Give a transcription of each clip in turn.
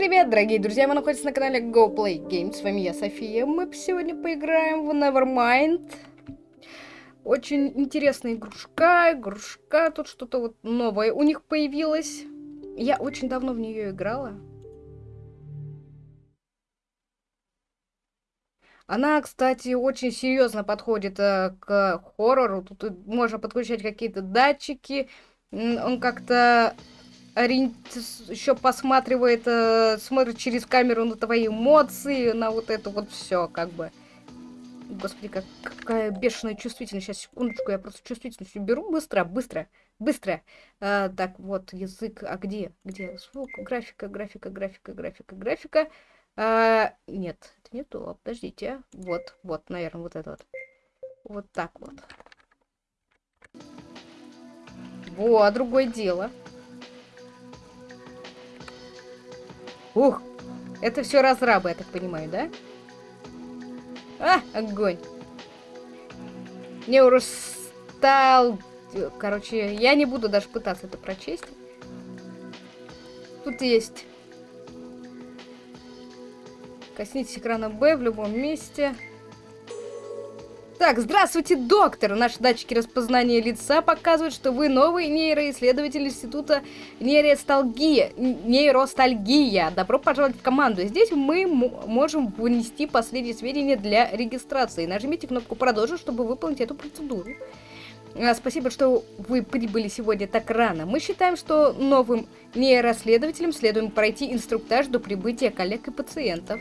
привет, дорогие друзья! Вы находитесь на канале Go Play Games. С вами я, София. Мы сегодня поиграем в Nevermind. Очень интересная игрушка. Игрушка, тут что-то вот новое у них появилось. Я очень давно в нее играла. Она, кстати, очень серьезно подходит э, к хоррору. Тут можно подключать какие-то датчики. Он как-то ориент... еще посматривает, э, смотрит через камеру на твои эмоции, на вот это вот все, как бы. Господи, как, какая бешеная чувствительность. Сейчас, секундочку, я просто чувствительность беру. Быстро, быстро, быстро. А, так, вот, язык. А где? Где? Звук, графика, графика, графика, графика, графика. А, нет, это не то. Подождите. Вот, вот, наверное, вот это вот. Вот так вот. Во, другое дело. Ух, это все разрабы, я так понимаю, да? А, огонь. Неуростал... Короче, я не буду даже пытаться это прочесть. Тут есть... Коснитесь экрана Б в любом месте. Так, здравствуйте, доктор! Наши датчики распознания лица показывают, что вы новый нейроисследователь Института нейростальгия. нейростальгия. Добро пожаловать в команду. Здесь мы можем вынести последние сведения для регистрации. Нажмите кнопку «Продолжить», чтобы выполнить эту процедуру. А, спасибо, что вы прибыли сегодня так рано. Мы считаем, что новым нейросследователям следует пройти инструктаж до прибытия коллег и пациентов.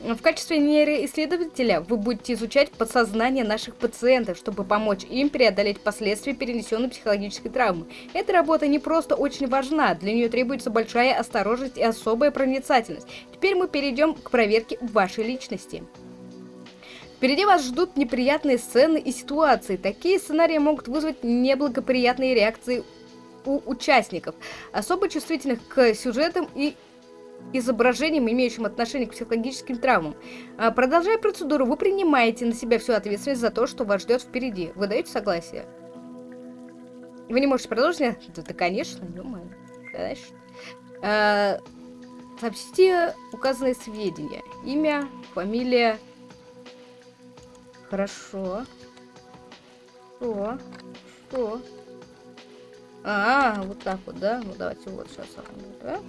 В качестве нейроисследователя вы будете изучать подсознание наших пациентов, чтобы помочь им преодолеть последствия перенесенной психологической травмы. Эта работа не просто очень важна, для нее требуется большая осторожность и особая проницательность. Теперь мы перейдем к проверке вашей личности. Впереди вас ждут неприятные сцены и ситуации. Такие сценарии могут вызвать неблагоприятные реакции у участников, особо чувствительных к сюжетам и изображением, имеющим отношение к психологическим травмам. А, продолжая процедуру, вы принимаете на себя всю ответственность за то, что вас ждет впереди. Вы даете согласие? Вы не можете продолжить? Да, да конечно, ё-моё. А, сообщите указанные сведения. Имя, фамилия. Хорошо. Что? Что? А, вот так вот, да? Ну давайте вот сейчас. Да?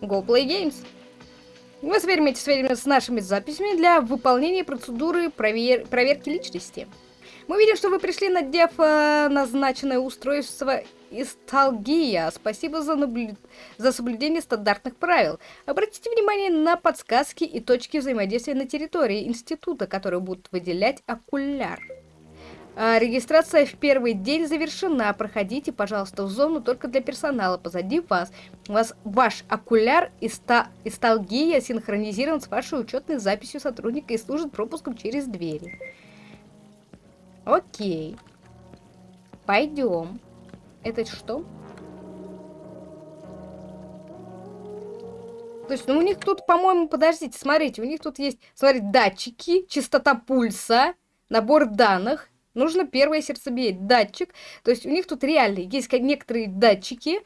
Go Play Games. Вы сверимите сведения с нашими записями для выполнения процедуры провер проверки личности. Мы видим, что вы пришли, надев э, назначенное устройство Исталгия. Спасибо за, за соблюдение стандартных правил. Обратите внимание на подсказки и точки взаимодействия на территории института, которые будут выделять окуляр. А, регистрация в первый день завершена. Проходите, пожалуйста, в зону только для персонала. Позади вас. У вас ваш окуляр и исталгия синхронизирован с вашей учетной записью сотрудника и служит пропуском через двери. Окей. Пойдем. Это что? То есть, ну у них тут, по-моему, подождите, смотрите, у них тут есть, смотрите, датчики, частота пульса, набор данных, нужно первое сердцебиение, датчик. То есть у них тут реально есть некоторые датчики,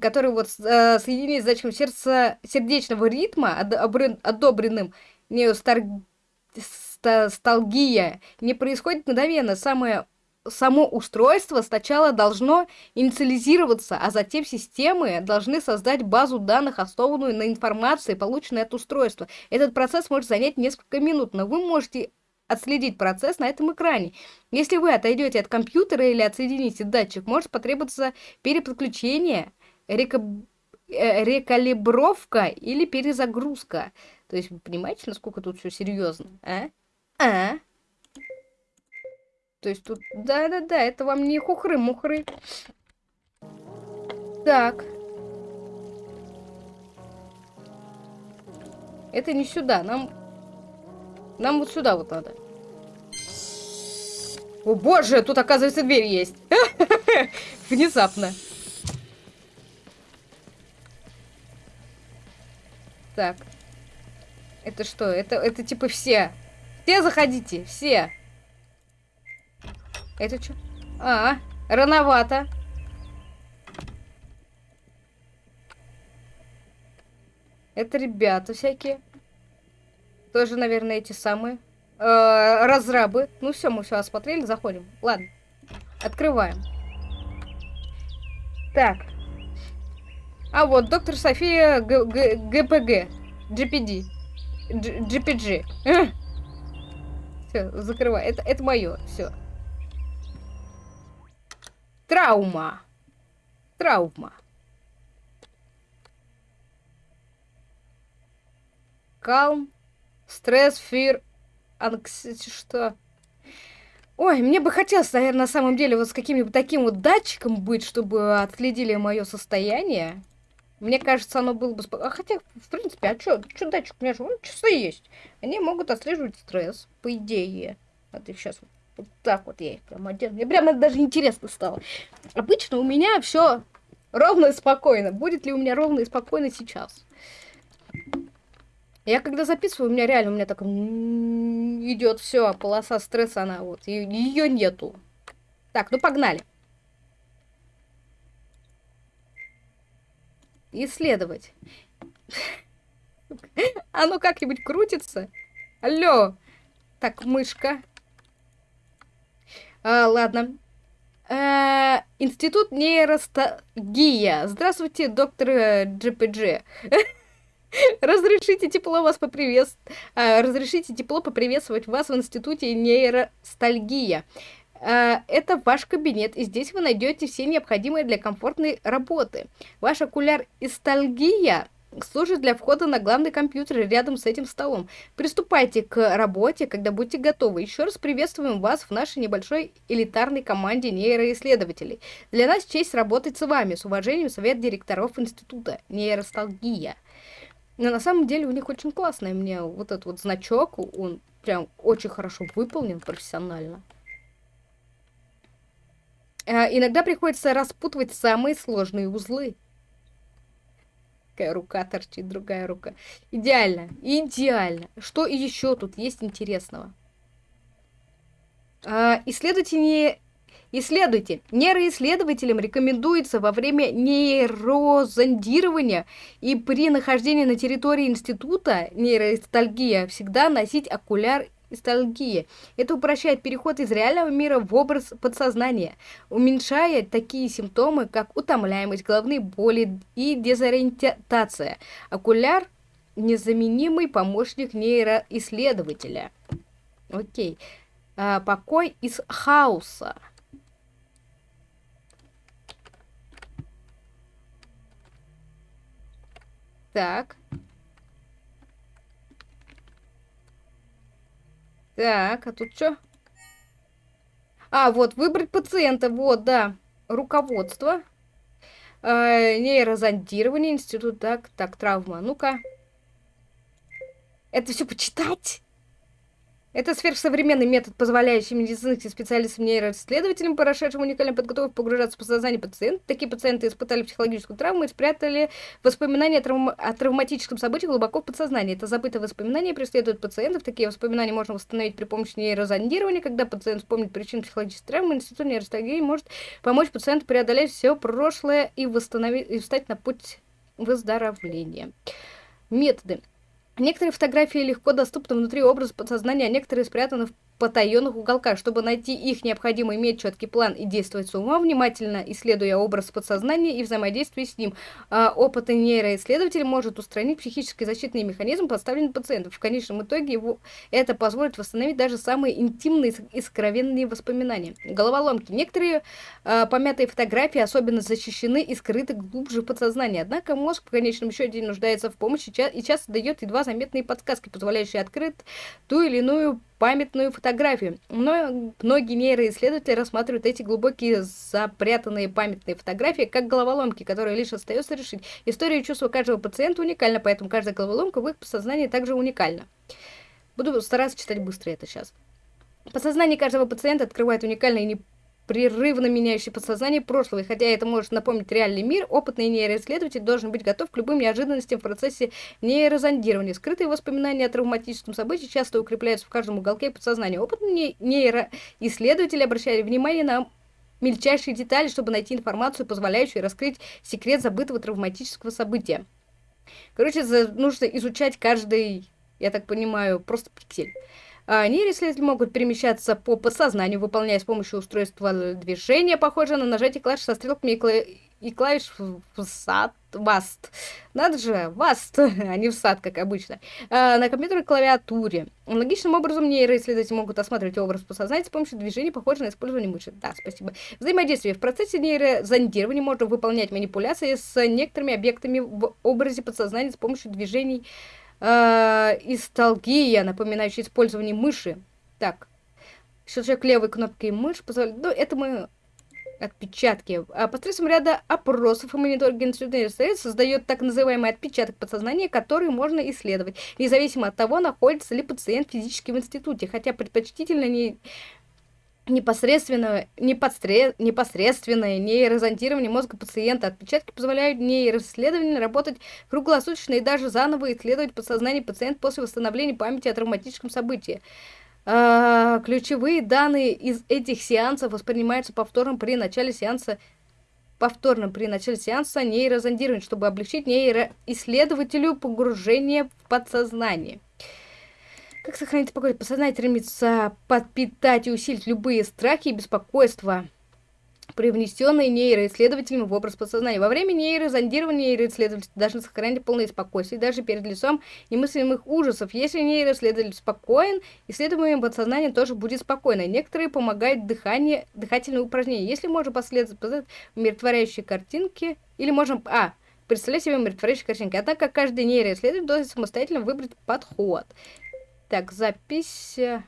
которые вот э, соединены с датчиком сердца, сердечного ритма, одобренным неосталгия, не происходит мгновенно. Самое само устройство сначала должно инициализироваться, а затем системы должны создать базу данных, основанную на информации, полученной от устройства. Этот процесс может занять несколько минут, но вы можете отследить процесс на этом экране. Если вы отойдете от компьютера или отсоедините датчик, может потребоваться переподключение, река... э, рекалибровка или перезагрузка. То есть вы понимаете, насколько тут все серьезно, а? А? То есть тут, да-да-да, это вам не хухры-мухры. Так. Это не сюда, нам нам вот сюда вот надо. О боже, тут оказывается дверь есть. Внезапно. Так. Это что? Это, это типа все. Все заходите, все. Это что? А, рановато. Это ребята всякие. Тоже, наверное, эти самые. Э, разрабы. Ну все, мы все осмотрели, заходим. Ладно. Открываем. Так. А вот, доктор София Г Г ГПГ. GPD. G GPG. Все, закрывай. Это, это мое. Все. Травма. Травма. Калм. Стресс, фир, анксити, что? Ой, мне бы хотелось, наверное, на самом деле вот с каким-нибудь таким вот датчиком быть, чтобы отследили мое состояние. Мне кажется, оно было бы... А хотя, в принципе, а что чё датчик? У меня же вон часы есть. Они могут отслеживать стресс, по идее. А ты сейчас вот, так вот я их прям одену. Мне прям даже интересно стало. Обычно у меня все ровно и спокойно. Будет ли у меня ровно и спокойно сейчас? Я когда записываю, у меня реально, у меня так идет все, полоса стресса, она вот, ее нету. Так, ну погнали. Исследовать. Оно как-нибудь крутится? Алло. Так, мышка. А, ладно. А, институт нейростагия. Здравствуйте, доктор GPG. Разрешите тепло вас поприветствовать. Разрешите тепло поприветствовать вас в институте нейростальгия. А, это ваш кабинет, и здесь вы найдете все необходимые для комфортной работы. Ваш окуляр истальгия служит для входа на главный компьютер рядом с этим столом. Приступайте к работе, когда будете готовы. Еще раз приветствуем вас в нашей небольшой элитарной команде нейроисследователей. Для нас честь работать с вами. С уважением, совет директоров института нейросталгия. Но на самом деле у них очень классный мне вот этот вот значок, он прям очень хорошо выполнен профессионально. А, иногда приходится распутывать самые сложные узлы. Такая рука торчит, другая рука. Идеально, идеально. Что еще тут есть интересного? Исследуйте не Исследуйте. Нейроисследователям рекомендуется во время нейрозондирования и при нахождении на территории института нейроистальгия всегда носить окуляр истальгии. Это упрощает переход из реального мира в образ подсознания, уменьшая такие симптомы, как утомляемость, головные боли и дезориентация. Окуляр – незаменимый помощник нейроисследователя. Окей. А, покой из хаоса. Так. Так, а тут что? А, вот, выбрать пациента, вот, да. Руководство. Э, нейрозондирование, институт, так, так, травма. Ну-ка. Это все почитать? Это сверхсовременный метод, позволяющий медицинским специалистам нейроисследователям, прошедшим уникальную подготовку, погружаться в подсознание пациента. Такие пациенты испытали психологическую травму и спрятали воспоминания о, травм... о травматическом событии глубоко в подсознании. Это забытые воспоминания преследуют пациентов. Такие воспоминания можно восстановить при помощи нейрозондирования. Когда пациент вспомнит причину психологической травмы, институт нейростагии может помочь пациенту преодолеть все прошлое и, восстановить... и встать на путь выздоровления. Методы. Некоторые фотографии легко доступны внутри образа подсознания, а некоторые спрятаны в потаенных уголках. Чтобы найти их, необходимо иметь четкий план и действовать с умом, внимательно исследуя образ подсознания и взаимодействие с ним. А опытный нейроисследователь может устранить психический защитный механизм, поставленный пациентом. В конечном итоге его это позволит восстановить даже самые интимные и скровенные воспоминания. Головоломки. Некоторые э, помятые фотографии особенно защищены и скрыты глубже в подсознании. Однако мозг в конечном счете нуждается в помощи и часто дает едва заметные подсказки, позволяющие открыть ту или иную памятную фотографию. Но многие нейроисследователи рассматривают эти глубокие запрятанные памятные фотографии как головоломки, которые лишь остается решить. История и чувства каждого пациента уникальна, поэтому каждая головоломка в их подсознании также уникальна. Буду стараться читать быстро это сейчас. Подсознание каждого пациента открывает уникальные и непрерывно меняющий подсознание прошлого. И хотя это может напомнить реальный мир, опытный нейроисследователь должен быть готов к любым неожиданностям в процессе нейрозондирования. Скрытые воспоминания о травматическом событии часто укрепляются в каждом уголке подсознания. Опытный нейроисследователь обращает внимание на мельчайшие детали, чтобы найти информацию, позволяющую раскрыть секрет забытого травматического события. Короче, нужно изучать каждый, я так понимаю, просто пиксель. А нейроисследователи могут перемещаться по подсознанию, выполняя с помощью устройства движения, похожее на нажатие клавиш со стрелками и, кла... и клавиш в сад, васт. Надо же, васт, а не в сад, как обычно. А, на компьютерной клавиатуре. Аналогичным образом нейроисследователи могут осматривать образ подсознания с помощью движений, похожих на использование мыши. Да, спасибо. Взаимодействие. В процессе нейрозондирования можно выполнять манипуляции с некоторыми объектами в образе подсознания с помощью движений э, исталгия, напоминающая использование мыши. Так, щелчок левой кнопкой мыши позволяет... Ну, это мы отпечатки. А посредством ряда опросов и институтных средств создает так называемый отпечаток подсознания, который можно исследовать, независимо от того, находится ли пациент физически в институте, хотя предпочтительно не непосредственное, непосред, непосредственное нейрозондирование мозга пациента. Отпечатки позволяют нейроисследователям работать круглосуточно и даже заново исследовать подсознание пациента после восстановления памяти о травматическом событии. А, ключевые данные из этих сеансов воспринимаются повторно при начале сеанса повторно при начале сеанса нейрозондирования, чтобы облегчить нейроисследователю погружение в подсознание. Как сохранить спокойствие? Подсознание стремится подпитать и усилить любые страхи и беспокойства, привнесенные нейроисследователями в образ подсознания. Во время нейрозондирования нейроисследователи должны сохранять полное спокойствие даже перед лицом немыслимых ужасов. Если нейроисследователь спокоен, исследуемое подсознание тоже будет спокойно. Некоторые помогают дыхание, дыхательные упражнения. Если можно последовать умиротворяющие картинки, или можем... А, представлять себе умиротворяющие картинки. Однако каждый нейроисследователь должен самостоятельно выбрать подход. Так, запись... Э,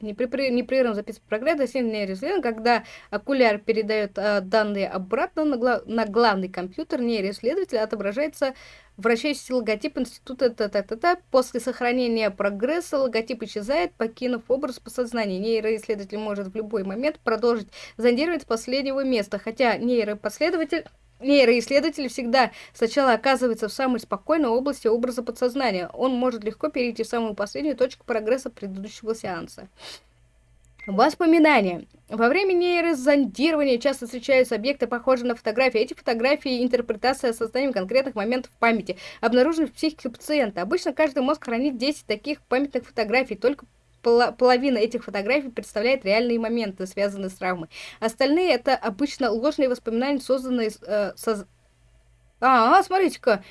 непрерывно записывать прогресс, сильный нейроисследование, когда окуляр передает э, данные обратно на, гла на главный компьютер нейроисследователя, отображается вращающийся логотип института та -та -та -та. После сохранения прогресса логотип исчезает, покинув образ подсознания. Нейроисследователь может в любой момент продолжить зондировать с последнего места, хотя нейропоследователь Нейроисследователь всегда сначала оказывается в самой спокойной области образа подсознания. Он может легко перейти в самую последнюю точку прогресса предыдущего сеанса. Воспоминания. Во время нейрозондирования часто встречаются объекты, похожие на фотографии. Эти фотографии – интерпретация созданием конкретных моментов в памяти, обнаруженных в психике пациента. Обычно каждый мозг хранит 10 таких памятных фотографий, только половина этих фотографий представляет реальные моменты, связанные с травмой. Остальные это обычно ложные воспоминания, созданные... Э, соз... А, смотрите-ка,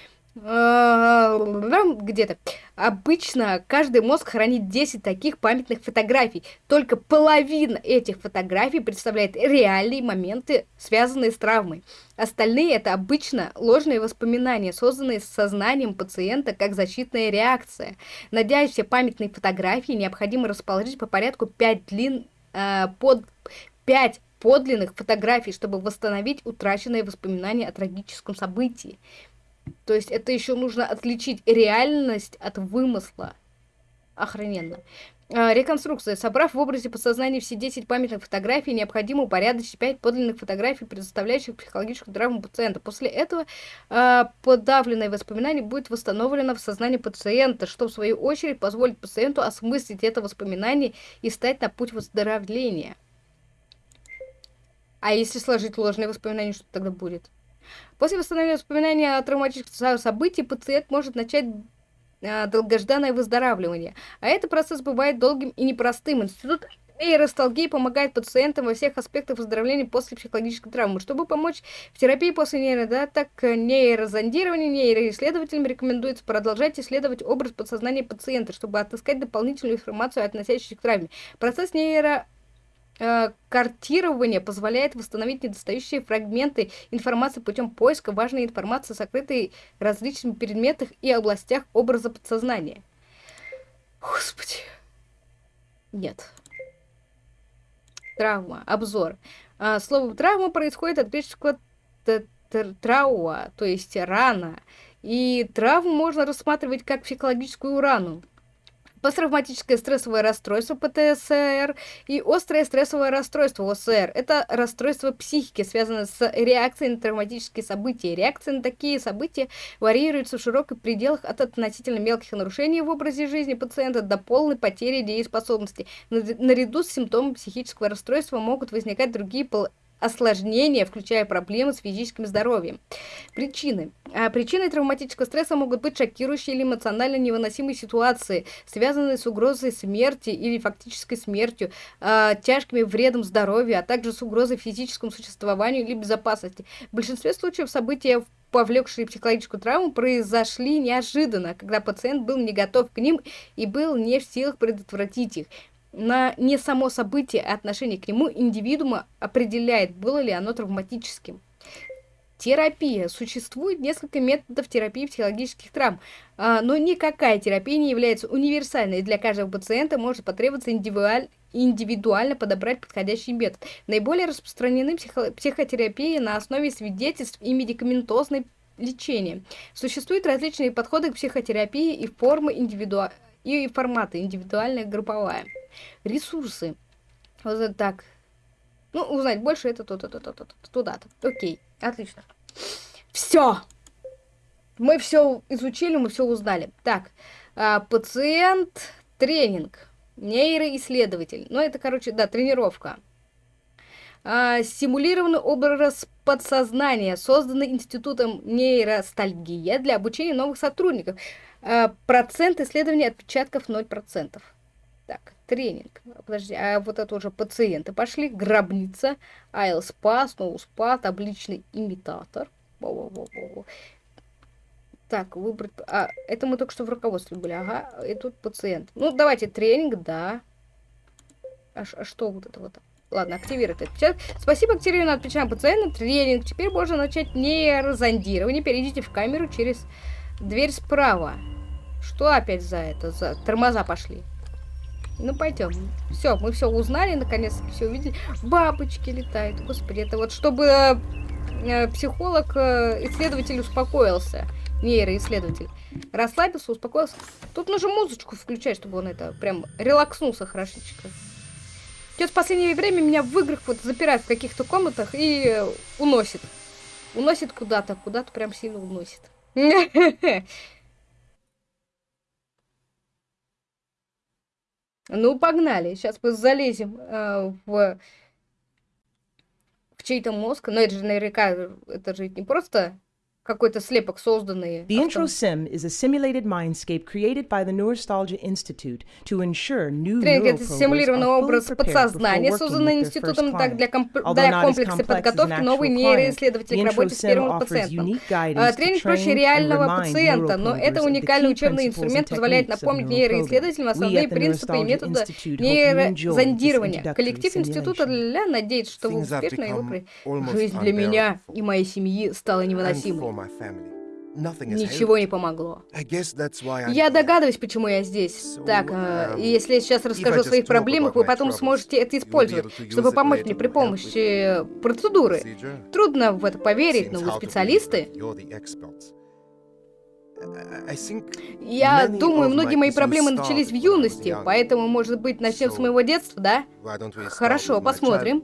где-то. Обычно каждый мозг хранит 10 таких памятных фотографий. Только половина этих фотографий представляет реальные моменты, связанные с травмой. Остальные это обычно ложные воспоминания, созданные сознанием пациента как защитная реакция. Надеясь все памятные фотографии, необходимо расположить по порядку 5 длин э, под 5 подлинных фотографий, чтобы восстановить утраченные воспоминания о трагическом событии. То есть это еще нужно отличить реальность от вымысла. Охрененно. А, реконструкция. Собрав в образе подсознания все 10 памятных фотографий, необходимо упорядочить 5 подлинных фотографий, предоставляющих психологическую травму пациента. После этого э, подавленное воспоминание будет восстановлено в сознании пациента, что в свою очередь позволит пациенту осмыслить это воспоминание и стать на путь выздоровления. А если сложить ложные воспоминания, что тогда будет? После восстановления воспоминания о травматических событиях пациент может начать э, долгожданное выздоравливание. А этот процесс бывает долгим и непростым. Институт нейросталгии помогает пациентам во всех аспектах выздоровления после психологической травмы. Чтобы помочь в терапии после нейродаток, нейрозондирования, нейроисследователям рекомендуется продолжать исследовать образ подсознания пациента, чтобы отыскать дополнительную информацию, относящуюся к травме. Процесс нейро картирование позволяет восстановить недостающие фрагменты информации путем поиска важной информации, сокрытой в различных предметах и областях образа подсознания. Господи. Нет. Травма. Обзор. А, слово травма происходит от греческого трауа, то есть рана. И травму можно рассматривать как психологическую рану посттравматическое стрессовое расстройство ПТСР и острое стрессовое расстройство ОСР. Это расстройство психики, связанное с реакцией на травматические события. Реакции на такие события варьируются в широких пределах от относительно мелких нарушений в образе жизни пациента до полной потери дееспособности. Наряду с симптомами психического расстройства могут возникать другие осложнения, включая проблемы с физическим здоровьем. Причины. А причиной травматического стресса могут быть шокирующие или эмоционально невыносимые ситуации, связанные с угрозой смерти или фактической смертью, э, тяжкими вредом здоровью, а также с угрозой физическому существованию или безопасности. В большинстве случаев события повлекшие психологическую травму, произошли неожиданно, когда пациент был не готов к ним и был не в силах предотвратить их на не само событие, а отношение к нему индивидуума определяет, было ли оно травматическим. Терапия. Существует несколько методов терапии психологических травм, а, но никакая терапия не является универсальной, и для каждого пациента может потребоваться индивидуаль, индивидуально подобрать подходящий метод. Наиболее распространены психо психотерапии на основе свидетельств и медикаментозной лечения. Существуют различные подходы к психотерапии и формы индивидуальной и форматы индивидуальная, групповая. Ресурсы. Вот так. Ну, узнать больше это то-то, то-то, то-то, туда-то. Окей, отлично. Все. Мы все изучили, мы все узнали. Так, а, пациент, тренинг, нейроисследователь. Ну, это, короче, да, тренировка. А, симулированный образ подсознания, созданный Институтом нейростальгия для обучения новых сотрудников. А, процент исследования отпечатков 0%. Так, тренинг. Подожди, а вот это уже пациенты пошли. Гробница, айлспа, сноуспа, табличный имитатор. Во -во -во -во. Так, выбрать... А, это мы только что в руководстве были. Ага, и тут пациент. Ну, давайте тренинг, да. А, а что вот это вот? Ладно, активировать отпечаток. Спасибо, активированный отпечаток пациента. Тренинг. Теперь можно начать нейрозондирование. Перейдите в камеру через дверь справа. Что опять за это? За тормоза пошли. Ну, пойдем. Все, мы все узнали, наконец-то все увидели. Бабочки летают. Господи, это вот чтобы э, психолог, э, исследователь успокоился. Нейроисследователь. Расслабился, успокоился. Тут нужно музычку включать, чтобы он это прям релакснулся хорошечко. Сейчас в последнее время меня в играх вот запирают в каких-то комнатах и уносит. Уносит куда-то, куда-то прям сильно уносит. Ну, погнали. Сейчас мы залезем э, в, в чей-то мозг. Но это же наверняка, это же не просто какой-то слепок созданный. The intro sim is a simulated mindscape created by the Neurostalgia Institute to ensure new Тренинг — это симулированный образ подсознания, созданный институтом так для, комп для комплекса подготовки новой нейроисследователей к работе с первым пациентом. А, тренинг проще реального пациента, но это уникальный учебный инструмент позволяет напомнить нейроисследователям основные принципы и методы нейрозондирования. Коллектив института для надеется, что вы успешно его при... Жизнь для меня и моей семьи стала невыносимой. Ничего не помогло. Я догадываюсь, почему я здесь. Так, э, если я сейчас расскажу о своих проблемах, вы потом сможете это использовать, чтобы помочь мне при помощи процедуры. Трудно в это поверить, но вы специалисты. Я думаю, многие мои проблемы начались в юности, поэтому, может быть, начнем с моего детства, да? Хорошо, посмотрим.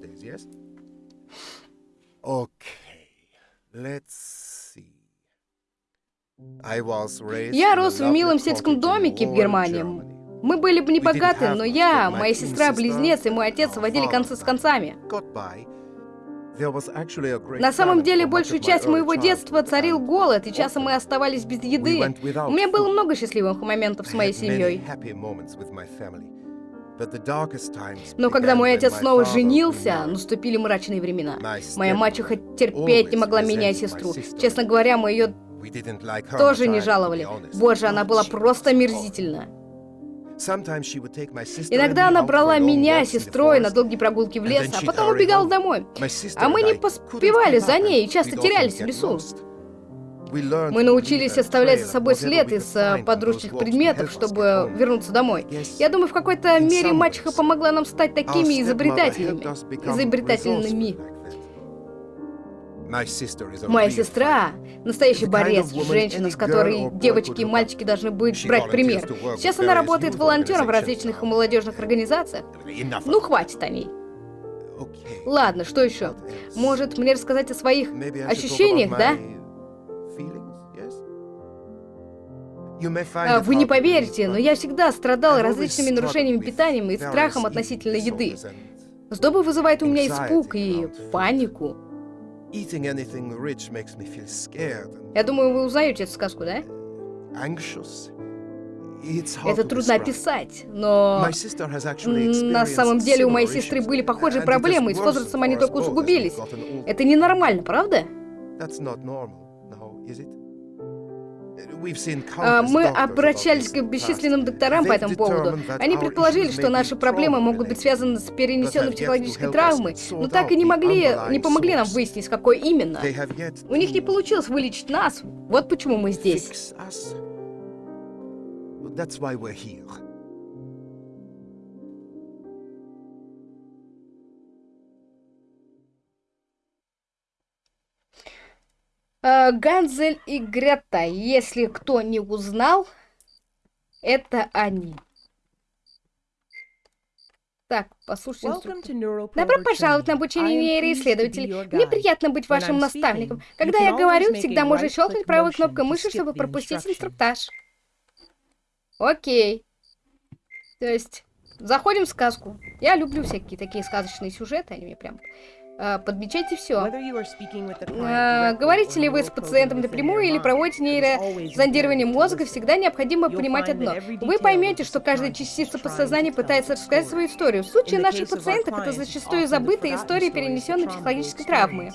Let's я рос в милом сельском домике в Германии. Мы были бы не богаты, но я, моя сестра-близнец и мой отец водили концы с концами. На самом деле, большую часть моего детства царил голод, и часом мы оставались без еды. У меня было много счастливых моментов с моей семьей. Но когда мой отец снова женился, наступили мрачные времена. Моя мачеха терпеть не могла меня и сестру. Честно говоря, мы ее тоже не жаловали. Боже, она была просто мерзительна. Иногда она брала меня, сестрой, на долгие прогулки в лес, а потом убегала домой. А мы не поспевали за ней и часто терялись в лесу. Мы научились оставлять за собой след из э, подручных предметов, чтобы вернуться домой. Я думаю, в какой-то мере мачеха помогла нам стать такими изобретательными. Изобретательными. Моя сестра — настоящий борец, женщина, с которой девочки и мальчики должны быть брать пример. Сейчас она работает волонтером в различных молодежных организациях. Ну, хватит о ней. Ладно, что еще? Может, мне рассказать о своих ощущениях, да? А, вы не поверите, но я всегда страдал различными нарушениями питания и страхом относительно еды. Сдоба вызывает у меня испуг и панику. Я думаю, вы узнаете эту сказку, да? Это трудно описать, но на самом деле у моей сестры были похожие проблемы, и с возрастом они только усугубились. Это ненормально, правда? А, мы обращались к бесчисленным докторам по этому поводу. Они предположили, что наши проблемы могут быть связаны с перенесенной психологической травмой, но так и не могли, не помогли нам выяснить, какой именно. У них не получилось вылечить нас. Вот почему мы здесь. That's why we're here. Э, Ганзель и Грета, если кто не узнал, это они. Так, послушайте Добро пожаловать на обучение нейроисследователей. Мне приятно быть вашим наставником. Когда я говорю, всегда можно щелкнуть правой кнопкой мыши, чтобы пропустить инструктаж. Окей. То есть, заходим в сказку. Я люблю всякие такие сказочные сюжеты, они мне прям подмечайте все. А, говорите ли вы с пациентом напрямую или проводите нейрозондирование мозга, всегда необходимо понимать одно. Вы поймете, что каждая частица подсознания пытается рассказать свою историю. В случае наших пациентов это зачастую забытые истории перенесенной психологической травмы.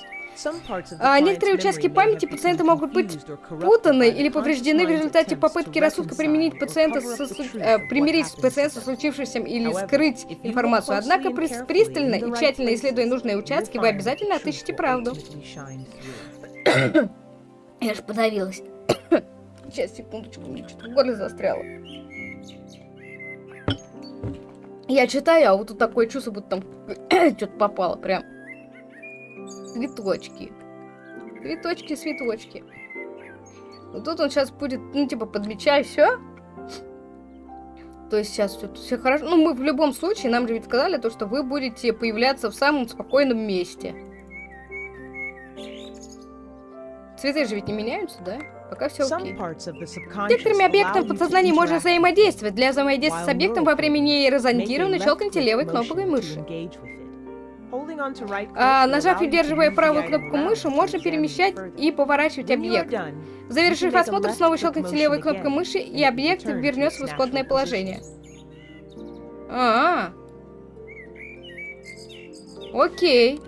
А некоторые участки памяти пациента могут быть путаны или повреждены в результате попытки рассудка применить пациента со, э, примирить пациента со случившимся или скрыть информацию. Однако, пристально и тщательно исследуя нужные участки, вы обязательно отыщете правду. Я ж подавилась. Сейчас, секундочку, мне что-то в горле застряло. Я читаю, а вот тут такое чувство, будто там что-то попало прям. Цветочки. Цветочки, цветочки. Вот тут он сейчас будет, ну, типа, подмечай все. То есть сейчас все, все хорошо. Ну, мы в любом случае, нам же ведь сказали то, что вы будете появляться в самом спокойном месте. Цветы же ведь не меняются, да? Пока все окей. Некоторыми объектами в подсознании можно взаимодействовать. Для взаимодействия с объектом во время нейрозондирования щелкните левой кнопкой мыши. А, нажав и удерживая правую кнопку мыши, можно перемещать и поворачивать объект. Завершив осмотр, снова щелкните левой кнопкой мыши, и объект вернется в исходное положение. А, -а, а. Окей.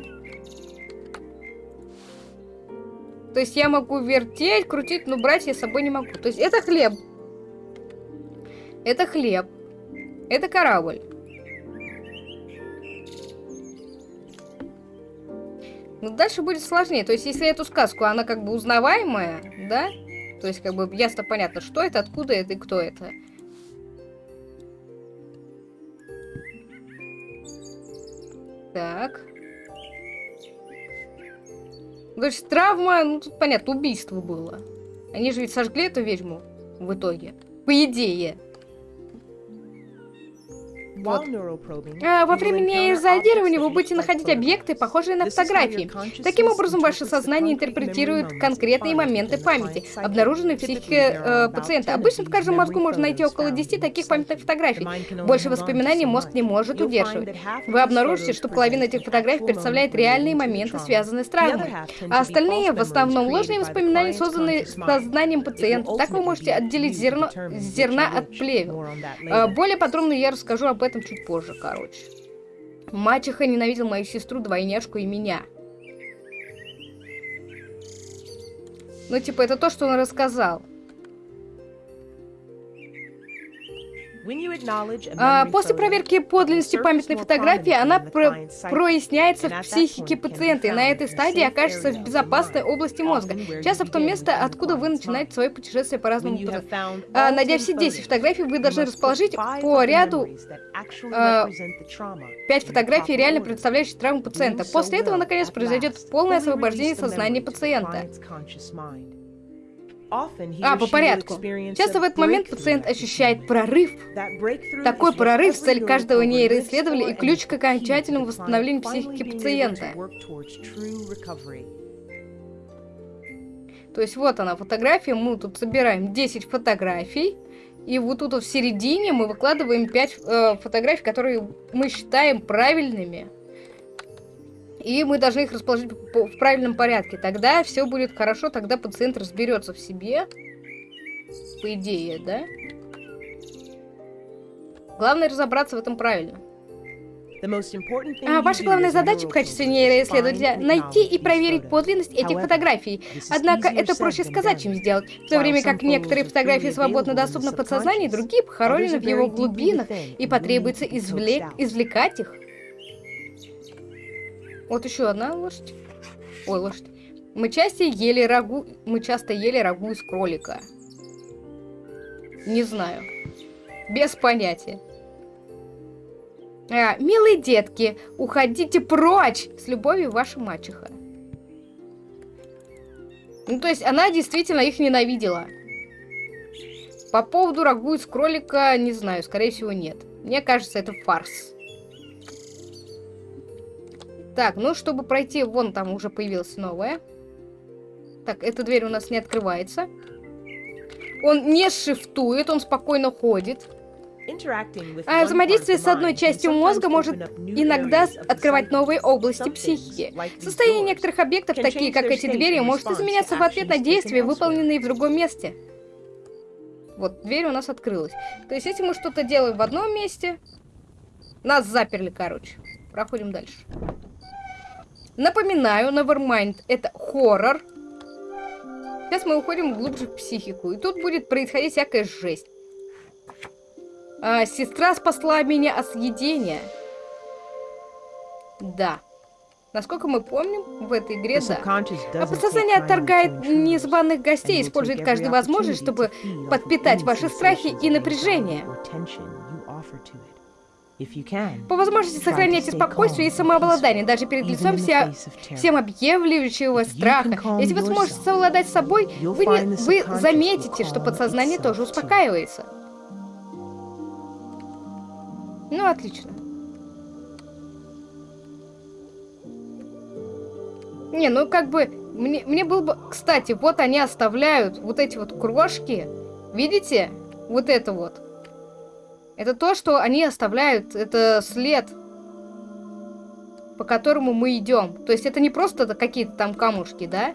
То есть я могу вертеть, крутить, но брать я с собой не могу. То есть это хлеб. Это хлеб. Это корабль. Ну, дальше будет сложнее. То есть, если эту сказку, она как бы узнаваемая, да? То есть, как бы ясно понятно, что это, откуда это и кто это. Так. То есть, травма, ну, тут понятно, убийство было. Они же ведь сожгли эту ведьму в итоге. По идее. Вот. А, во время нейрозондирования вы будете находить объекты, похожие на фотографии. Таким образом, ваше сознание интерпретирует конкретные моменты памяти, обнаруженные в психике э, пациента. Обычно в каждом мозгу можно найти около 10 таких памятных фотографий. Больше воспоминаний мозг не может удерживать. Вы обнаружите, что половина этих фотографий представляет реальные моменты, связанные с травмой. А остальные, в основном, ложные воспоминания, созданные сознанием пациента. Так вы можете отделить зерно, зерна от плевел. Более подробно я расскажу об этом этом чуть позже, короче. Мачеха ненавидел мою сестру, двойняшку и меня. Ну, типа, это то, что он рассказал. После проверки подлинности памятной фотографии она про проясняется в психике пациента, и на этой стадии окажется в безопасной области мозга, часто в том месте, откуда вы начинаете свое путешествие по разному пути. А, найдя все 10 фотографий, вы должны расположить по ряду а, 5 фотографий, реально представляющих травму пациента. После этого, наконец, произойдет полное освобождение сознания пациента. А, по порядку. Часто в этот момент пациент ощущает прорыв. Такой прорыв – цель каждого нейроисследователя и ключ к окончательному восстановлению психики пациента. То есть вот она фотография, мы тут собираем 10 фотографий, и вот тут в середине мы выкладываем 5 э, фотографий, которые мы считаем правильными. И мы должны их расположить в правильном порядке. Тогда все будет хорошо, тогда пациент разберется в себе. По идее, да? Главное разобраться в этом правильно. А ваша главная задача в качестве нейроисследователя — найти и проверить подлинность этих фотографий. Однако это проще сказать, чем сделать. В то время как некоторые фотографии свободно доступны в подсознании, другие похоронены в его глубинах, и потребуется извлек... извлекать их. Вот еще одна лошадь. Ой, лошадь. Мы часто ели рагу... Мы часто ели рагу из кролика. Не знаю. Без понятия. А, милые детки, уходите прочь! С любовью, ваша мачеха. Ну, то есть, она действительно их ненавидела. По поводу рагу из кролика, не знаю, скорее всего, нет. Мне кажется, это фарс. Так, ну, чтобы пройти, вон там уже появилась новая. Так, эта дверь у нас не открывается. Он не шифтует, он спокойно ходит. А взаимодействие с одной частью мозга может иногда открывать новые области психики. Состояние некоторых объектов, такие как эти двери, может изменяться в ответ на действия, выполненные в другом месте. Вот, дверь у нас открылась. То есть, если мы что-то делаем в одном месте, нас заперли, короче. Проходим дальше. Напоминаю, Nevermind — это хоррор. Сейчас мы уходим глубже в психику. И тут будет происходить всякая жесть. А, сестра спасла меня от съедения. Да. Насколько мы помним, в этой игре, да. А подсознание отторгает незваных гостей, использует каждую возможность, чтобы подпитать ваши страхи и напряжение. По возможности сохраняйте спокойствие и самообладание, даже перед лицом вся, всем объявляющего страха. Если вы сможете совладать с собой, вы, не, вы заметите, что подсознание тоже успокаивается. Ну, отлично. Не, ну как бы, мне, мне было бы... Кстати, вот они оставляют вот эти вот крошки. Видите? Вот это вот. Это то, что они оставляют, это след, по которому мы идем. То есть это не просто какие-то там камушки, да?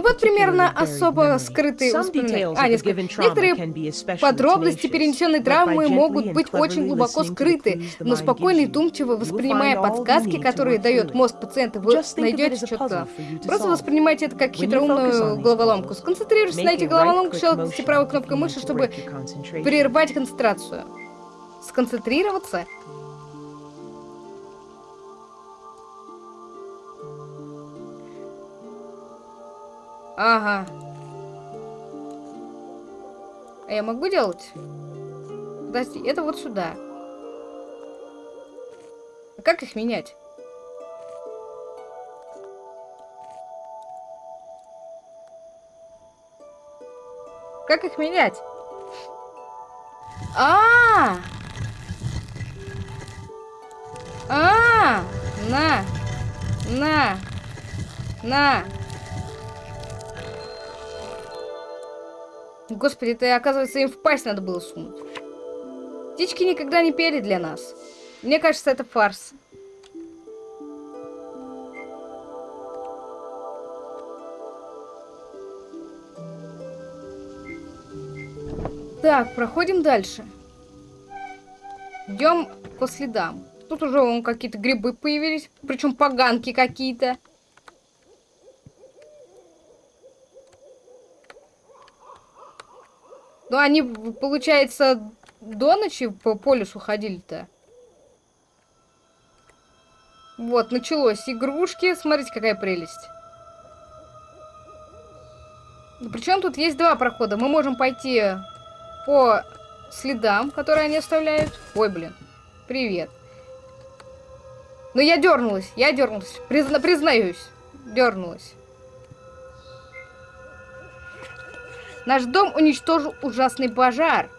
Вот примерно особо скрытые воспоминания. А, Некоторые подробности перенесенной травмы могут быть очень глубоко скрыты, но спокойно и думчиво воспринимая подсказки, которые дает мозг пациента, вы найдете четко. Просто воспринимайте это как хитроумную головоломку. Сконцентрируйтесь на этих головоломках, щелкните правой кнопкой мыши, чтобы прервать концентрацию. Сконцентрироваться Ага. А я могу делать? Подожди, это вот сюда. А как их менять? Как их менять? А, -а, -а! А, на, на, на. Господи, это, оказывается, им в пасть надо было сунуть. Птички никогда не пели для нас. Мне кажется, это фарс. Так, проходим дальше. Идем по следам. Тут уже вон какие-то грибы появились, причем поганки какие-то. Ну, они, получается, до ночи по полюсу ходили-то. Вот, началось. Игрушки. Смотрите, какая прелесть. Причем тут есть два прохода. Мы можем пойти по следам, которые они оставляют. Ой, блин. Привет. Но я дернулась, я дернулась. Призна признаюсь. Дернулась. Наш дом уничтожил ужасный пожар.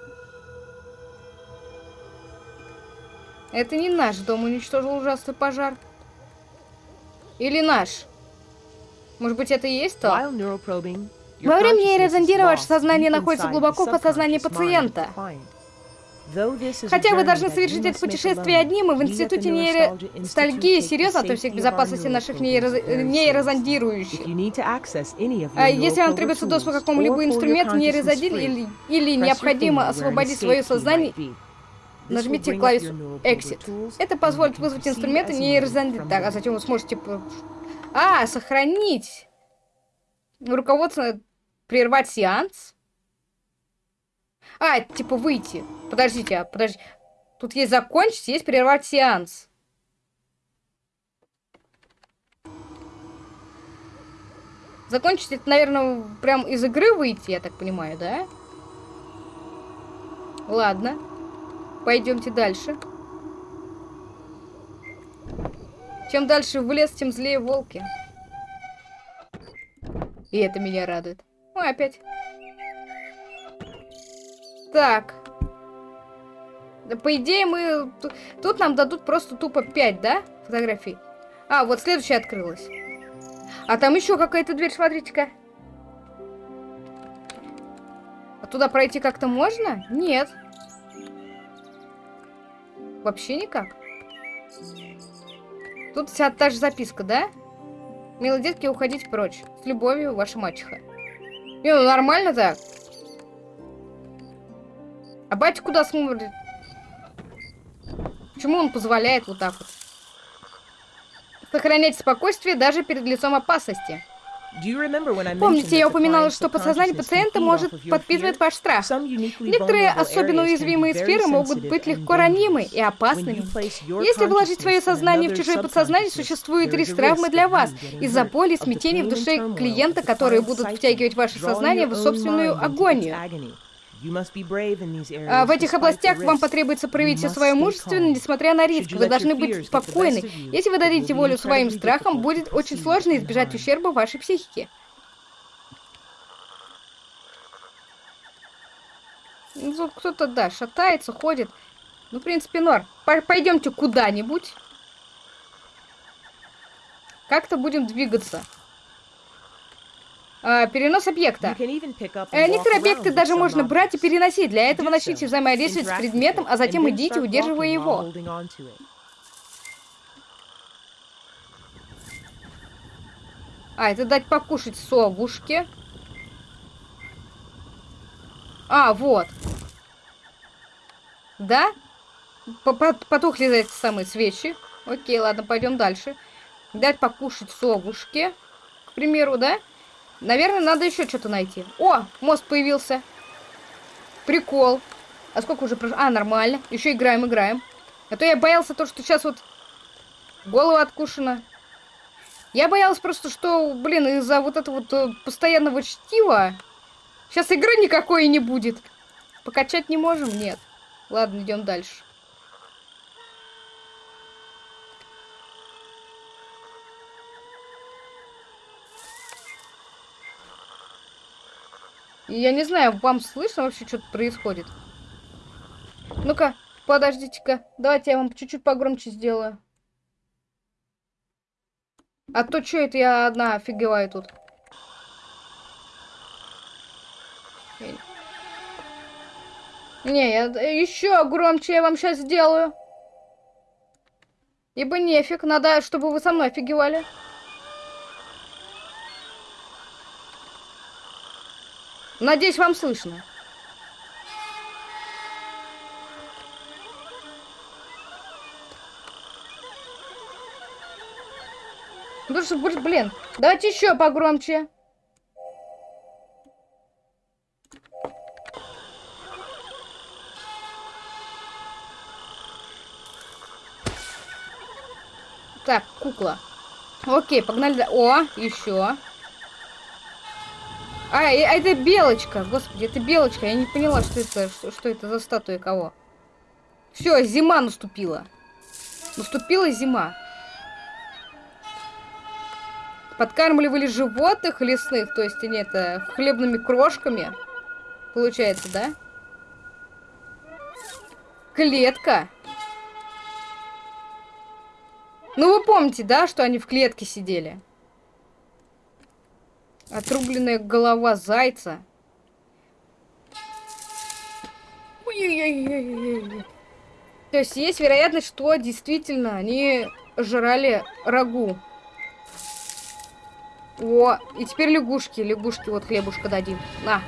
Это не наш дом уничтожил ужасный пожар. Или наш? Может быть, это и есть то? Во время нейрозондирования ваше сознание находится глубоко в подсознании пациента. Хотя вы должны совершить это путешествие одни, мы в Институте нейростальгии серьезно относимся к безопасности наших нейро... нейрозондирующих. А если вам требуется доступ к какому-либо инструменту нейрозондирования или, или необходимо освободить свое сознание, нажмите клавишу Exit. Это позволит вызвать инструменты нейрозондирования. Так, а затем вы сможете... А, сохранить! Руководство прервать сеанс? А, это типа выйти. Подождите, а, подожди. Тут есть закончить, есть прервать сеанс. Закончить это, наверное, прям из игры выйти, я так понимаю, да? Ладно. Пойдемте дальше. Чем дальше в лес, тем злее волки. И это меня радует. Ой, опять. Так. По идее, мы... Тут нам дадут просто тупо 5, да? Фотографий. А, вот следующая открылась. А там еще какая-то дверь, смотрите-ка. А туда пройти как-то можно? Нет. Вообще никак. Тут вся та же записка, да? Милые детки, уходите прочь. С любовью, ваша мачеха. Не, ну нормально так. А батя куда смотрит? Почему он позволяет вот так вот? Сохранять спокойствие даже перед лицом опасности. Помните, я упоминала, что подсознание пациента может подпитывать ваш страх. Некоторые особенно уязвимые сферы могут быть легко ранимы и опасными. Если вложить свое сознание в чужое подсознание, существует риск травмы для вас из-за боли и смятения в душе клиента, которые будут втягивать ваше сознание в собственную агонию. А в этих областях вам потребуется проявить все свое мужество, несмотря на риск. Вы должны быть спокойны. Если вы дадите волю своим страхам, будет очень сложно избежать ущерба вашей психике. Ну, кто-то, да, шатается, ходит. Ну, в принципе, норм. Пойдемте куда-нибудь. Как-то будем двигаться. А, перенос объекта. Э, некоторые объекты даже можно брать и переносить. Для этого начните взаимодействовать с предметом, а затем идите, удерживая его. А, это дать покушать совушке. А, вот. Да? Потухли эти самые свечи. Окей, ладно, пойдем дальше. Дать покушать совушке. К примеру, да? Наверное, надо еще что-то найти. О, мост появился. Прикол. А сколько уже прошло? А, нормально. Еще играем, играем. А то я боялся то, что сейчас вот голова откушена. Я боялась просто, что, блин, из-за вот этого вот э, постоянного чтива сейчас игры никакой не будет. Покачать не можем? Нет. Ладно, идем дальше. Я не знаю, вам слышно вообще, что тут происходит? Ну-ка, подождите-ка. Давайте я вам чуть-чуть погромче сделаю. А то что это я одна офигеваю тут? Не, я еще громче я вам сейчас сделаю. Ибо нефиг, надо, чтобы вы со мной офигевали. Надеюсь, вам слышно. Блин, давайте еще погромче. Так, кукла. Окей, погнали. О, еще. А, а это белочка. Господи, это белочка. Я не поняла, что это, что, что это за статуя кого. Все, зима наступила. Наступила зима. Подкармливали животных лесных, то есть они это хлебными крошками. Получается, да? Клетка. Ну, вы помните, да, что они в клетке сидели? Отрубленная голова зайца. То есть есть вероятность, что действительно они жрали рагу. О, и теперь лягушки. Лягушки, вот хлебушка дадим. На.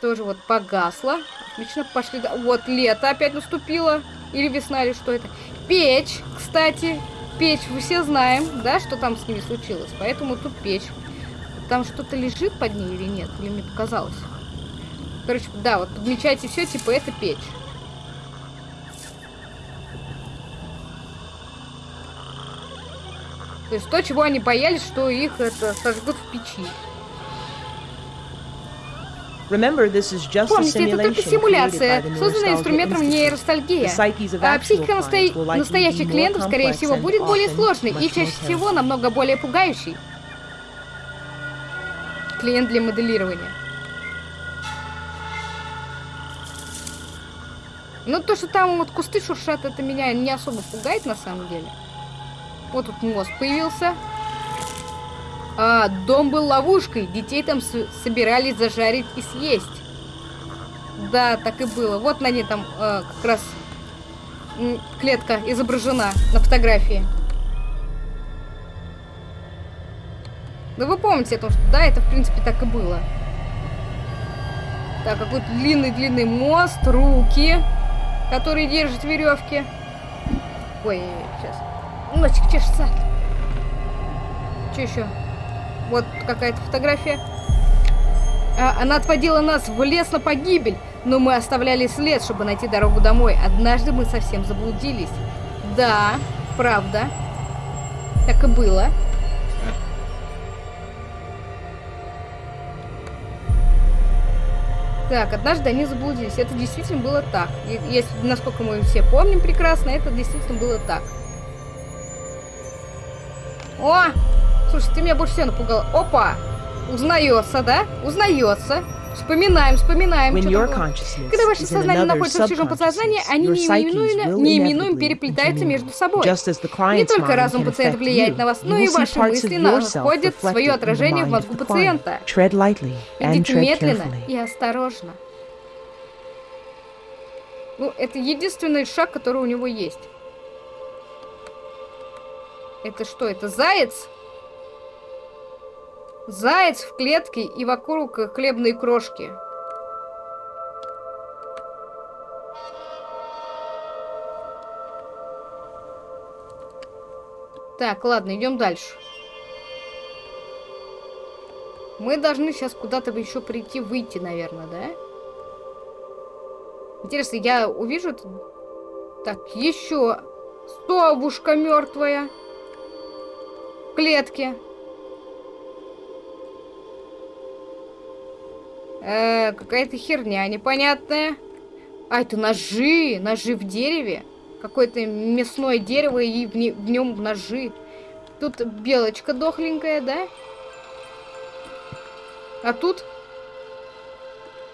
Тоже вот погасло. Отлично, пошли. Вот лето опять наступило. Или весна, или что это. Печь, кстати. Печь, вы все знаем, да, что там с ними случилось. Поэтому тут печь. Там что-то лежит под ней или нет? Или мне показалось? Короче, да, вот подмечайте все, типа это печь. То есть то, чего они боялись, что их это сожгут в печи. Remember, this is just Помните, это только симуляция, созданная инструментом нейростальгия. А психика насто... настоящих клиентов, скорее всего, будет более сложной и чаще всего намного более пугающей. Клиент для моделирования. Ну, то, что там вот кусты шуршат, это меня не особо пугает на самом деле. Вот тут мост появился. А, дом был ловушкой. Детей там собирались зажарить и съесть. Да, так и было. Вот на ней там э, как раз клетка изображена на фотографии. Да вы помните, то, что да, это в принципе так и было. Так, какой-то длинный-длинный мост, руки, которые держат веревки. Ой, сейчас. Носик чешется. Что еще? Вот какая-то фотография. А, она отводила нас в лес на погибель, но мы оставляли след, чтобы найти дорогу домой. Однажды мы совсем заблудились. Да, правда. Так и было. Так, однажды они заблудились. Это действительно было так. Если, насколько мы все помним прекрасно, это действительно было так. О! Слушай, ты меня больше всего напугал. Опа! Узнается, да? Узнается. Вспоминаем, вспоминаем. Когда ваше сознание находится в чужом подсознании, они неименуемо, неименуемо переплетаются между собой. Не только разум пациента влияет на вас, но и ваши мысли находят свое отражение в мозгу пациента. Идите медленно и осторожно. Ну, это единственный шаг, который у него есть. Это что, это заяц? Заяц в клетке и вокруг хлебные крошки. Так, ладно, идем дальше. Мы должны сейчас куда-то еще прийти, выйти, наверное, да? Интересно, я увижу... Так, еще совушка мертвая клетке. Э, какая-то херня непонятная. А, это ножи, ножи в дереве. Какое-то мясное дерево и в, не, в нем ножи. Тут белочка дохленькая, да? А тут?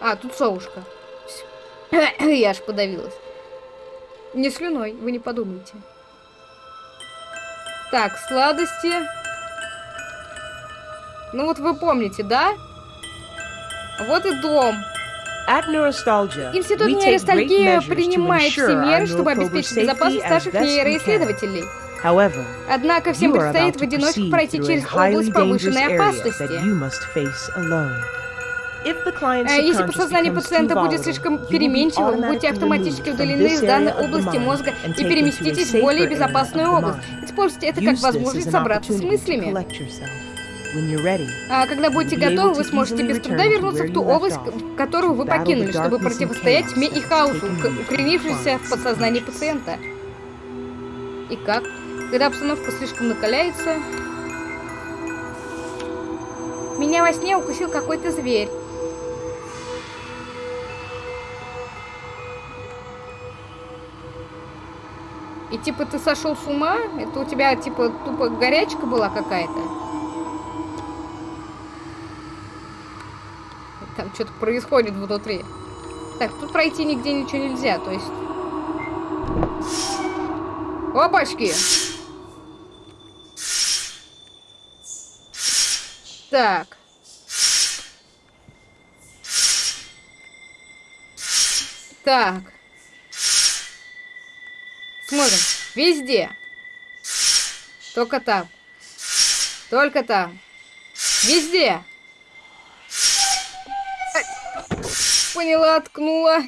А, тут совушка. Я аж подавилась. Не слюной, вы не подумайте. Так, сладости. Ну вот вы помните, да? Вот и дом. Институт нейростальгии принимает все меры, чтобы обеспечить безопасность наших нейроисследователей. Однако всем предстоит в одиночку пройти через область повышенной опасности. А если подсознание пациента будет слишком переменчивым, будьте автоматически удалены из данной области мозга и переместитесь в более безопасную область. Используйте это как возможность собраться с мыслями. А когда будете готовы, вы сможете без труда вернуться в ту область, которую вы покинули, чтобы противостоять тьме и хаосу, укоренившейся в подсознании пациента. И как? Когда обстановка слишком накаляется... Меня во сне укусил какой-то зверь. И типа ты сошел с ума? Это у тебя типа тупо горячка была какая-то? Там что-то происходит внутри. Так, тут пройти нигде ничего нельзя, то есть... Опачки! Так. Так. Смотрим. Везде. Только там. Только там. Везде. Поняла, ткнула.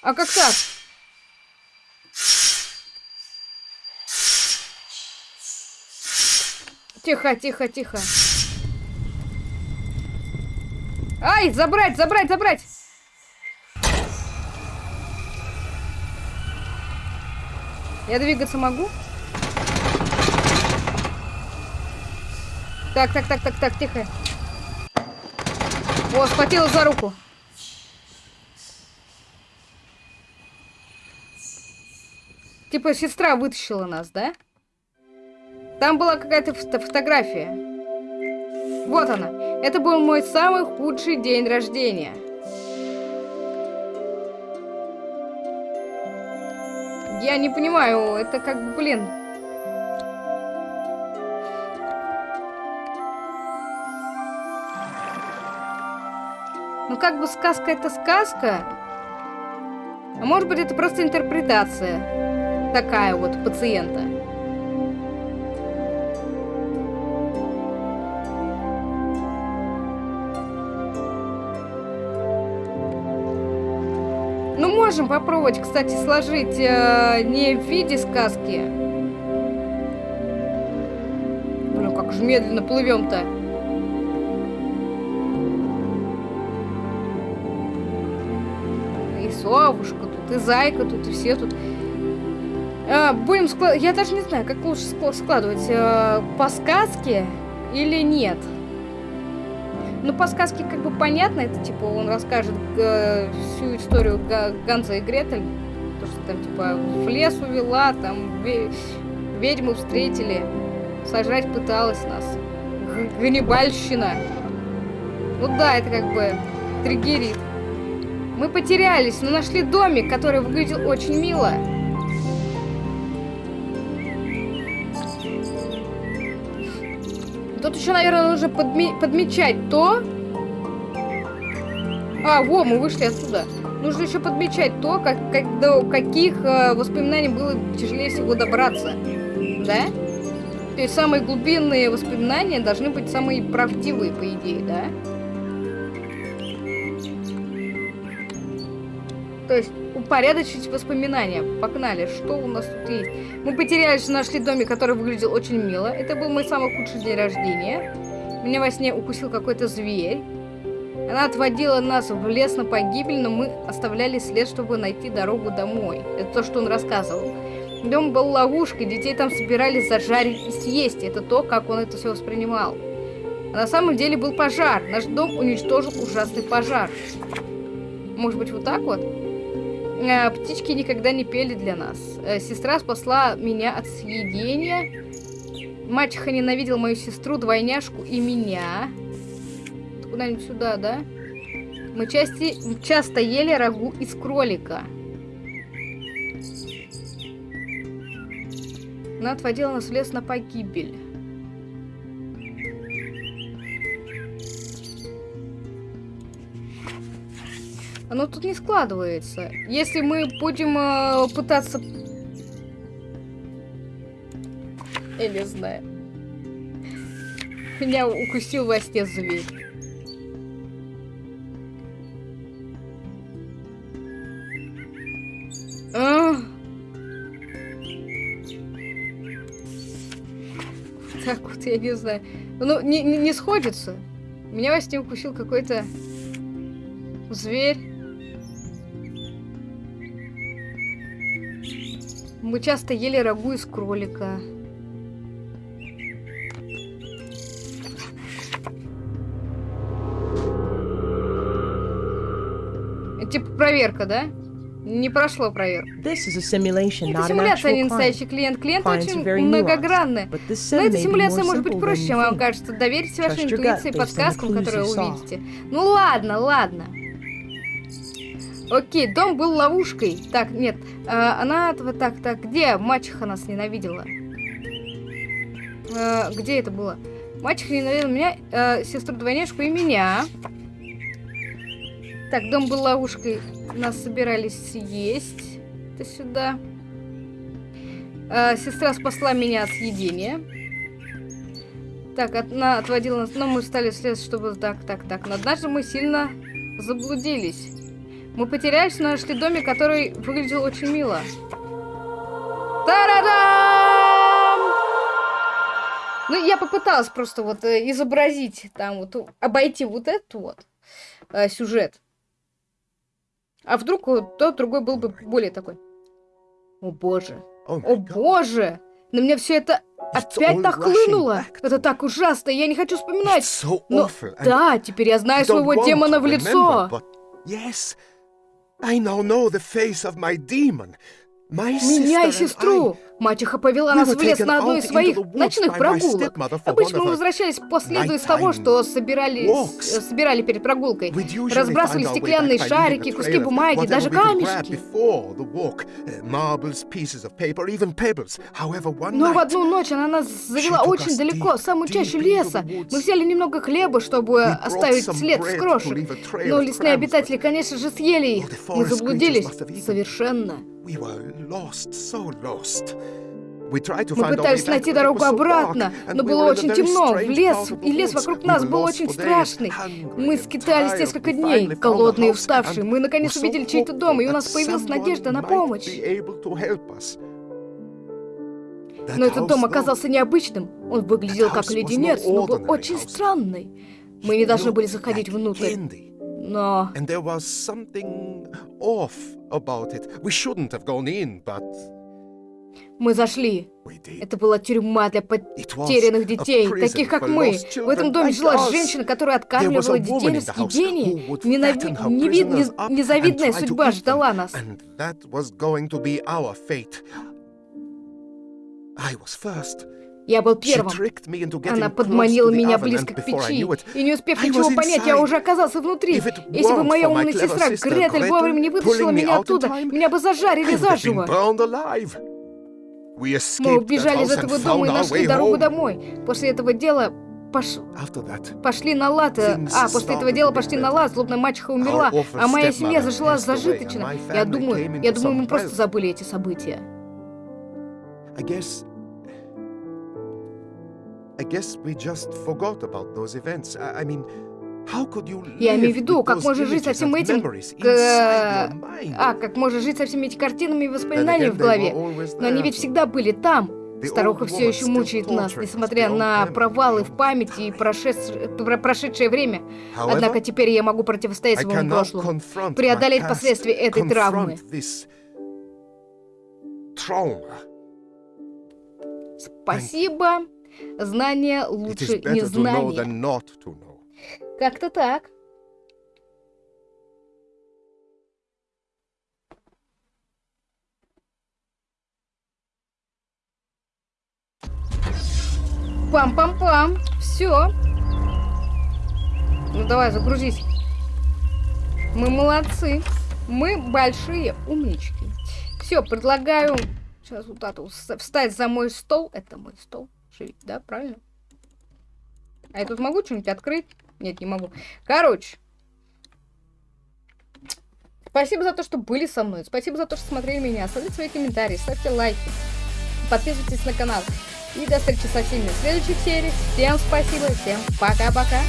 А как так? Тихо, тихо, тихо. Ай, забрать, забрать, забрать! Я двигаться могу? Так, так, так, так, так, тихо. О, схватила за руку. Типа сестра вытащила нас, да? Там была какая-то фото фотография. Вот она. Это был мой самый худший день рождения. Я не понимаю, это как блин... как бы сказка это сказка. А может быть это просто интерпретация такая вот пациента. Ну, можем попробовать, кстати, сложить э, не в виде сказки. Блин, как же медленно плывем-то. Совушка тут, и зайка тут, и все тут. А, будем складывать... Я даже не знаю, как лучше складывать. Э, по сказке или нет. Ну, по сказке как бы понятно, это типа он расскажет э, всю историю Ганза и Гретель. То, что там типа в лес увела, там ведьму встретили, сожрать пыталась нас. Ганнибальщина. Ну да, это как бы триггерит. Мы потерялись, но нашли домик, который выглядел очень мило. Тут еще, наверное, нужно подме подмечать то... А, во, мы вышли отсюда. Нужно еще подмечать то, как, как, до каких э, воспоминаний было тяжелее всего добраться. Да? То есть самые глубинные воспоминания должны быть самые правдивые, по идее, да? То есть упорядочить воспоминания. Погнали, что у нас тут есть? Мы потерялись, нашли домик, который выглядел очень мило. Это был мой самый худший день рождения. Меня во сне укусил какой-то зверь. Она отводила нас в лес на погибель, но мы оставляли след, чтобы найти дорогу домой. Это то, что он рассказывал. Дом был ловушкой, детей там собирались зажарить и съесть. Это то, как он это все воспринимал. А на самом деле был пожар. Наш дом уничтожил ужасный пожар. Может быть, вот так вот? Э, птички никогда не пели для нас. Э, сестра спасла меня от съедения. Мачеха ненавидел мою сестру, двойняшку и меня. Куда-нибудь сюда, да? Мы части, часто ели рагу из кролика. Она отводила нас в лес на погибель. Оно тут не складывается. Если мы будем э, пытаться... Я не знаю. Меня укусил во сне зверь. А. Так вот, я не знаю. Ну, не, не, не сходится. Меня во сне укусил какой-то зверь. Мы часто ели рагу из кролика. Это типа проверка, да? Не прошло проверку. Simulation, Это симуляция, а не настоящий клиент. Клиент очень многогранный. Но эта симуляция может быть проще, чем вам кажется. Доверьте вашей интуиции и подсказкам, которые увидите. Ну ладно, ладно. Окей, дом был ловушкой. Так, нет. а, она... Так, так, где мачеха нас ненавидела? А, где это было? Мачеха ненавидела меня, а, сестру-двойняшку и меня. Так, дом был ловушкой. Нас собирались съесть. Это сюда. А, сестра спасла меня от съедения. Так, она отводила нас, но мы стали следовать, чтобы... Так, так, так. Но однажды мы сильно заблудились. Мы потерялись, но нашли домик, который выглядел очень мило. Та-да-дам! Ну, я попыталась просто вот э, изобразить, там вот, обойти вот этот вот э, сюжет. А вдруг тот другой был бы более такой. О боже. О боже! На меня все это опять нахлынуло. Это так ужасно, я не хочу вспоминать. Но да, теперь я знаю своего демона в лицо. remember, but yes, I now know the face of my demon. My Меня и sister and сестру. Мачеха повела нас в лес на out из своих ночных прогулок. Обычно мы возвращались последуя из того, что собирали, с- собирали перед прогулкой. Разбрасывали стеклянные шарики, куски бумаги, даже камешки. one Но в одну ночь она нас завела очень далеко, самую чащу леса. Мы взяли немного хлеба, чтобы оставить след с крошек. Но лесные обитатели, конечно же, съели их. Oh, Мы заблудились совершенно. We were lost, so lost. We tried to Мы пытались найти дорогу обратно, но было очень темно. В лес, и лес вокруг нас был очень страшный. Мы скитались несколько дней, голодные и уставшие. Мы наконец увидели чей-то дом, и у нас появилась надежда на помощь. Но этот дом оказался необычным. Он выглядел как леденец, но был очень странный. Мы не должны были заходить внутрь. Но Off about it. We shouldn't have gone in, but мы зашли. Это была тюрьма для потерянных детей, таких как мы. В этом доме жила женщина, которая откармливала детей на съедение. Ненави- fatten her неви- prisoners нез- up Незавидная судьба ждала нас. I was first. Я был первым. Она подманила меня близко к печи. И не успев ничего понять, я уже оказался внутри. Если бы моя умная сестра Гретель вовремя не вытащила меня оттуда, меня бы зажарили заживо. Мы убежали из этого дома и нашли дорогу домой. После этого дела пош- пошли на лад. э, А, после этого дела пошли на лад, злобная мачеха умерла, а моя семья зажила зажиточно. Я думаю, я думаю, мы просто забыли эти события. Guess. We just forgot about those events. I, I mean, how could you Я имею в виду, как можно жить со всем этим, к- mind? А, как можно жить со всеми этими картинами и воспоминаниями в голове. Но они ведь всегда были там. Старуха все еще мучает нас, несмотря на провалы в памяти и прошедш- про- прошедшее время. Однако теперь я могу противостоять своему прошлому. преодолеть последствия этой травмы. Спасибо. Знание лучше незнания. Как-то так. Пам-пам-пам. Все. Ну давай, загрузись. Мы молодцы. Мы большие умнички. Все, предлагаю сейчас вот вс- встать за мой стол. Это мой стол. Живи, да, правильно? А я тут могу что-нибудь открыть? Нет, не могу. Короче. Спасибо за то, что были со мной. Спасибо за то, что смотрели меня. Оставляйте свои комментарии, ставьте лайки. Подписывайтесь на канал. И до встречи со всеми в следующих сериях. Всем спасибо, всем пока-пока.